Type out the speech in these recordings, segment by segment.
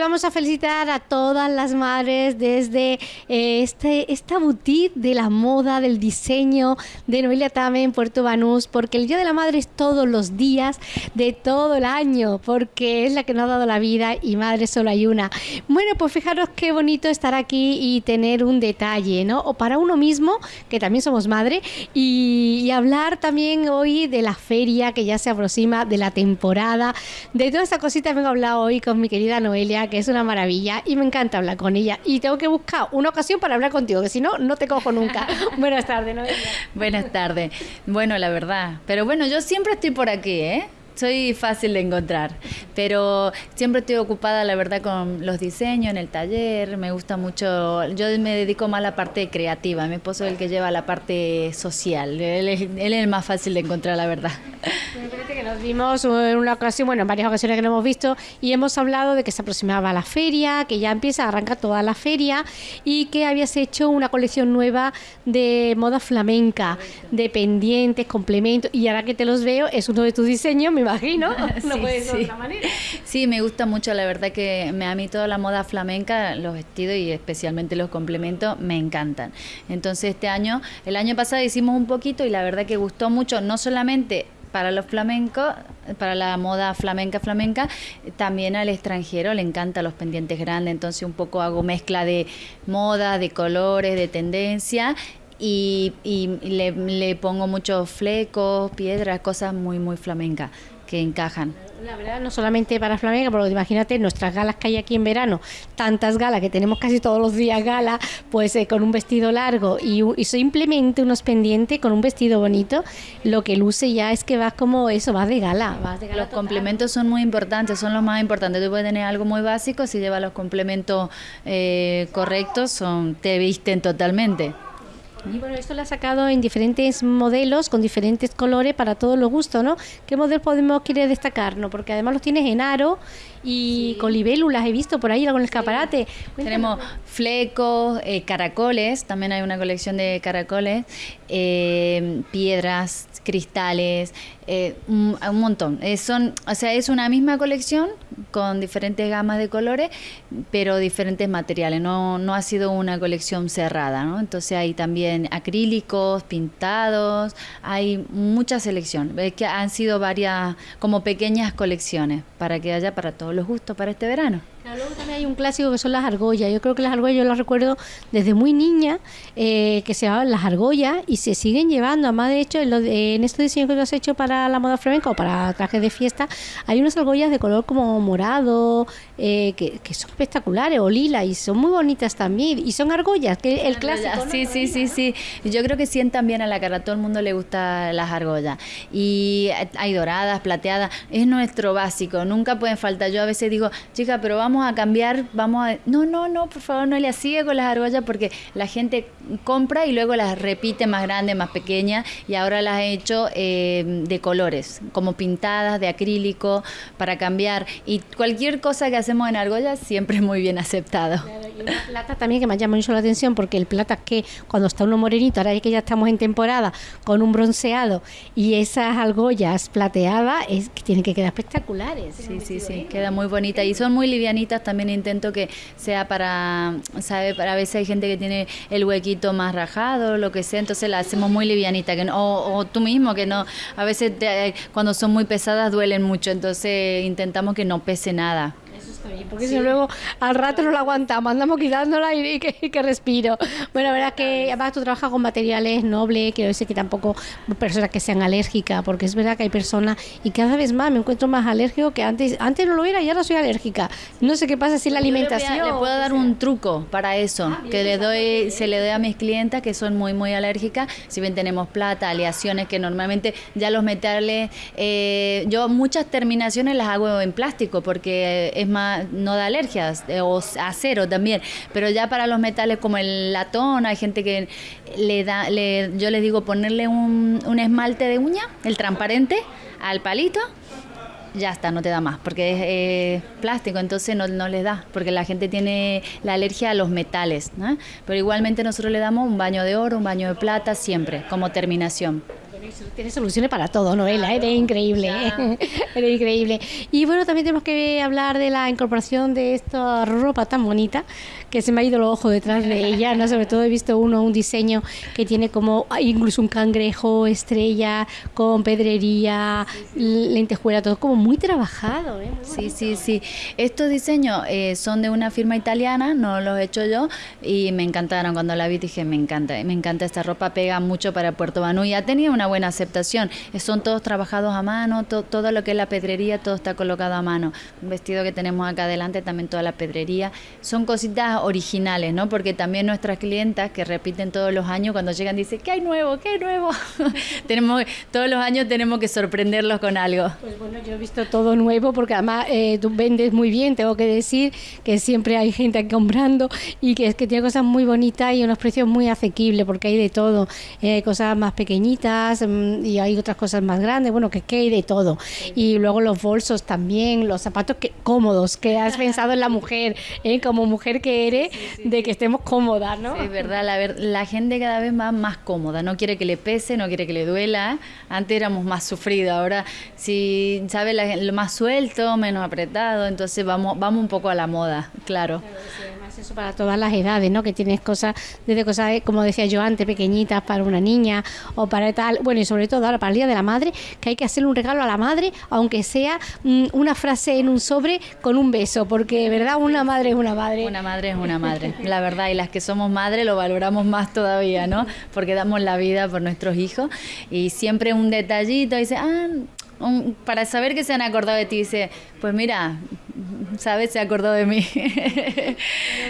Vamos a felicitar a todas las madres desde eh, este, esta boutique de la moda, del diseño de Noelia Tame en Puerto Banús, porque el Día de la Madre es todos los días de todo el año, porque es la que nos ha dado la vida y madre solo hay una. Bueno, pues fijaros qué bonito estar aquí y tener un detalle, ¿no? O para uno mismo, que también somos madre, y, y hablar también hoy de la feria que ya se aproxima, de la temporada, de toda esta cosita vengo a hablar hoy con mi querida Noelia, que es una maravilla y me encanta hablar con ella. Y tengo que buscar una ocasión para hablar contigo, que si no, no te cojo nunca. Buenas tardes, Noelia. Buenas tardes. Bueno, la verdad. Pero bueno, yo siempre estoy por aquí, ¿eh? Soy fácil de encontrar, pero siempre estoy ocupada, la verdad, con los diseños en el taller. Me gusta mucho. Yo me dedico más a la parte creativa. Mi esposo es el que lleva la parte social. Él es, él es el más fácil de encontrar, la verdad. que nos vimos en una ocasión, bueno, en varias ocasiones que lo hemos visto, y hemos hablado de que se aproximaba la feria, que ya empieza a arrancar toda la feria, y que habías hecho una colección nueva de moda flamenca, de pendientes, complementos, y ahora que te los veo, es uno de tus diseños, me imagino. no sí, puede ser de otra manera. Sí, me gusta mucho, la verdad que me, a mí toda la moda flamenca, los vestidos y especialmente los complementos, me encantan. Entonces este año, el año pasado hicimos un poquito y la verdad que gustó mucho, no solamente para los flamencos, para la moda flamenca flamenca, también al extranjero le encanta los pendientes grandes, entonces un poco hago mezcla de moda, de colores, de tendencia y, le, le, pongo muchos flecos, piedras, cosas muy, muy flamencas que encajan. La verdad, no solamente para flamenca, porque imagínate nuestras galas que hay aquí en verano, tantas galas que tenemos casi todos los días gala, pues eh, con un vestido largo y, simplemente unos pendientes con un vestido bonito, lo que luce ya es que vas como eso, vas de gala. Vas de gala los complementos son muy importantes, son los más importantes. Tú puedes tener algo muy básico, si llevas los complementos eh, correctos, son, te visten totalmente. Y bueno, esto lo ha sacado en diferentes modelos, con diferentes colores para todos los gustos, ¿no? ¿Qué modelo podemos querer destacar? ¿no? Porque además los tienes en aro y con libélulas, he visto por ahí con el escaparate. Tenemos flecos, eh, caracoles, también hay una colección de caracoles, eh, piedras, cristales, eh, un, montón. son, o sea, es una misma colección con diferentes gamas de colores, pero diferentes materiales. No, no ha sido una colección cerrada, ¿no? Entonces hay también acrílicos, pintados, hay mucha selección. Es que han sido varias, como pequeñas colecciones para que haya para todos los gustos para este verano luego también hay un clásico que son las argollas. Yo creo que las argollas yo las recuerdo desde muy niña, eh, que se llamaban las argollas y se siguen llevando. Además, de hecho, en, lo de, en este diseño que tú has hecho para la moda flamenca o para trajes de fiesta, hay unas argollas de color como morado, eh, que, son espectaculares, o lila, y son muy bonitas también. Y son argollas, que el clásico. Sí, sí, sí, sí. Yo creo que sientan bien a la cara. A todo el mundo le gusta las argollas. Y hay doradas, plateadas. Es nuestro básico. Nunca pueden faltar. Yo a veces digo, chica, pero vamos a cambiar, vamos a... No, no, no, por favor, no le sigue con las argollas porque la gente compra y luego las repite más grandes, más pequeñas y ahora las he hecho eh, de colores, como pintadas, de acrílico, para cambiar. Y cualquier cosa que hacemos en argollas siempre es muy bien aceptado. y una plata también que me llama mucho la atención porque el plata es que cuando está uno morenito, ahora que ya estamos en temporada, con un bronceado y esas argollas plateadas, es que tienen que quedar espectaculares. Sí, sí, sí, queda muy bonita y son muy livianitas también intento que sea para, ¿sabe? Para a veces hay gente que tiene el huequito más rajado, lo que sea, entonces la hacemos muy livianita, que o, tú mismo, que no, a veces cuando son muy pesadas duelen mucho, entonces intentamos que no pese nada porque si luego al rato no la aguantamos, andamos quitándola y, que, respiro. Bueno, la verdad que además tú trabajas con materiales nobles, quiero decir que tampoco personas que sean alérgicas, porque es verdad que hay personas y cada vez más me encuentro más alérgico que antes. Antes no lo era y ahora soy alérgica. No sé qué pasa si la alimentación. le puedo dar un truco para eso, ah, que le doy, se le doy a mis clientas que son muy, muy alérgicas. Si bien tenemos plata, aleaciones que normalmente ya los metales, eh, yo muchas terminaciones las hago en plástico porque es más no da alergias, eh, o acero también, pero ya para los metales como el latón, hay gente que le da, le, yo les digo ponerle un, un esmalte de uña, el transparente, al palito ya está, no te da más, porque es eh, plástico, entonces no, no les da, porque la gente tiene la alergia a los metales, ¿no? pero igualmente nosotros le damos un baño de oro, un baño de plata, siempre, como terminación. Tienes soluciones para todo, Noela, eres increíble, eres increíble. Y bueno, también tenemos que hablar de la incorporación de esta ropa tan bonita que se me ha ido el ojo detrás de ella, ¿no? Sobre todo he visto uno, un diseño que tiene como incluso un cangrejo, estrella, con pedrería, lentejuela, todo como muy trabajado, ¿eh? sí, sí, sí. Estos diseños eh, son de una firma italiana, no los he hecho yo, y me encantaron. Cuando la vi dije, me encanta, me encanta esta ropa, pega mucho para Puerto Banú y ha tenido una buena aceptación. Son todos trabajados a mano, todo lo que es la pedrería, todo está colocado a mano. Un vestido que tenemos acá adelante, también toda la pedrería. Son cositas originales, ¿no? Porque también nuestras clientas que repiten todos los años, cuando llegan dicen, ¿qué hay nuevo? ¿Qué hay nuevo? tenemos, todos los años tenemos que sorprenderlos con algo. Pues bueno, yo he visto todo nuevo porque además eh, tú vendes muy bien, tengo que decir que siempre hay gente comprando y que es que tiene cosas muy bonitas y unos precios muy asequibles porque hay de todo. Eh, cosas más pequeñitas mm, y hay otras cosas más grandes, bueno, que, que hay de todo. Y luego los bolsos también, los zapatos que, cómodos, que has pensado en la mujer, ¿eh? como mujer que de que estemos cómodas, ¿no? es verdad, la, la gente cada vez va más cómoda, no quiere que le pese, no quiere que le duela. Antes éramos más sufridos, ahora si sabe lo más suelto, menos apretado, entonces vamos, vamos un poco a la moda, claro eso para todas las edades, ¿no? Que tienes cosas, desde cosas, como decía yo antes, pequeñitas para una niña o para tal, bueno, y sobre todo ahora para el Día de la Madre, que hay que hacerle un regalo a la madre, aunque sea mm, una frase en un sobre con un beso, porque, ¿verdad? Una madre es una madre. Una madre es una madre, la verdad, y las que somos madres lo valoramos más todavía, ¿no? Porque damos la vida por nuestros hijos y siempre un detallito, dice, ah, para saber que se han acordado de ti, dice, pues mira, ¿sabes? Se acordó de mí.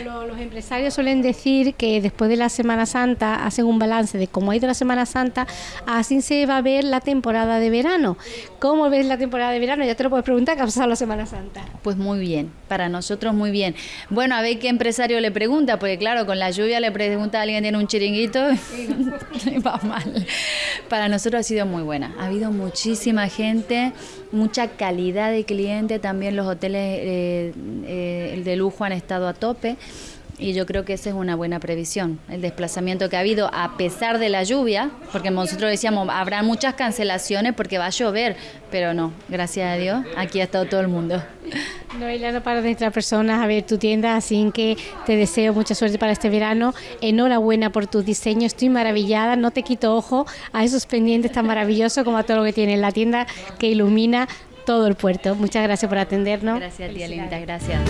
los empresarios suelen decir que después de la Semana Santa hacen un balance de cómo ha ido la Semana Santa, así se va a ver la temporada de verano. ¿Cómo ves la temporada de verano? Ya te lo puedes preguntar, ¿qué ha pasado la Semana Santa? Pues muy bien, para nosotros muy bien. Bueno, a ver qué empresario le pregunta, porque claro, con la lluvia le pregunta a alguien tiene un chiringuito va mal. Para nosotros ha sido muy buena. Ha habido muchísima gente, mucha calidad de cliente, también los hoteles eh, el de lujo han estado a tope y yo creo que esa es una buena previsión, el desplazamiento que ha habido a pesar de la lluvia, porque nosotros decíamos, habrá muchas cancelaciones porque va a llover, pero no, gracias a Dios, aquí ha estado todo el mundo. Noelia, no para de entrar personas a ver tu tienda, así que te deseo mucha suerte para este verano. Enhorabuena por tu diseño, estoy maravillada, no te quito ojo a esos pendientes tan maravillosos como a todo lo que tiene la tienda que ilumina todo el puerto. Muchas gracias por atendernos. Gracias a ti, Alinda, gracias.